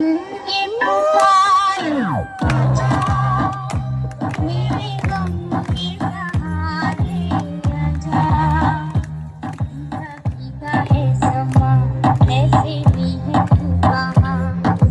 嗯ก